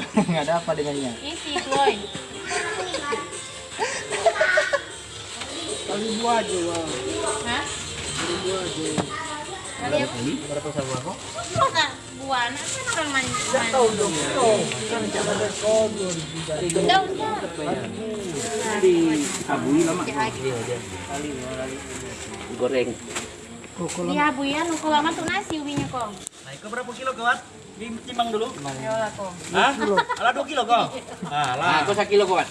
Nggak ada apa dengannya. Isi boy. Kali buah aja, wah. Hah? Kali buah aja. Kali apa? Berapa sama? Masa buah anak kan orang mandi. Tahu dong. Kan jangan ada dua. Di abui lama. Lagi. Iya bu ya, kalau lama tuh nasi ubinya kok. Nah, iko berapa kilo kawan? Timbang dulu. Ya lah kok. Hah? Alah 2 kilo kok. Ah, lah. Aku 1 kilo kawan.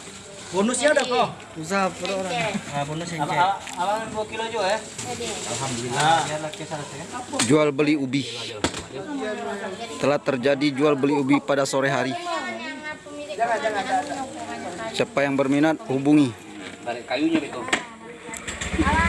Bonusnya udah kok. Usah per orang. Ah, bonus yang. Alang 2 kilo juga ya. Jadi. Alhamdulillah. Ya. Jual beli ubi. Telah terjadi jual beli ubi pada sore hari. Siapa yang berminat hubungi. Tarik kayunya itu. Alah,